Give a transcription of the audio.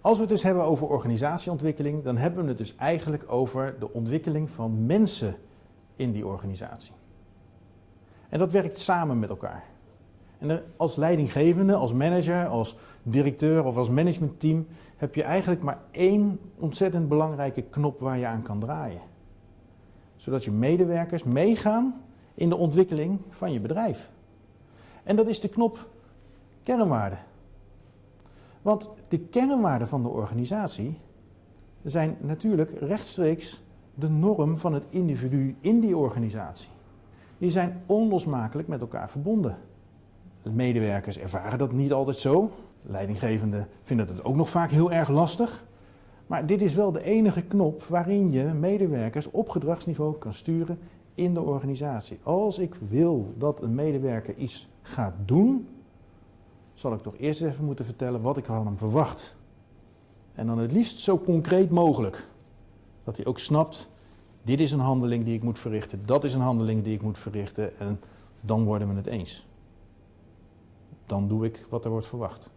Als we het dus hebben over organisatieontwikkeling, dan hebben we het dus eigenlijk over de ontwikkeling van mensen in die organisatie. En dat werkt samen met elkaar. En als leidinggevende, als manager, als directeur of als managementteam heb je eigenlijk maar één ontzettend belangrijke knop waar je aan kan draaien. Zodat je medewerkers meegaan in de ontwikkeling van je bedrijf. En dat is de knop kernwaarden. Want de kernwaarden van de organisatie zijn natuurlijk rechtstreeks de norm van het individu in die organisatie. Die zijn onlosmakelijk met elkaar verbonden. De medewerkers ervaren dat niet altijd zo. Leidinggevenden vinden het ook nog vaak heel erg lastig. Maar dit is wel de enige knop waarin je medewerkers op gedragsniveau kan sturen in de organisatie. Als ik wil dat een medewerker iets gaat doen, zal ik toch eerst even moeten vertellen wat ik van hem verwacht. En dan het liefst zo concreet mogelijk. Dat hij ook snapt, dit is een handeling die ik moet verrichten, dat is een handeling die ik moet verrichten en dan worden we het eens. Dan doe ik wat er wordt verwacht.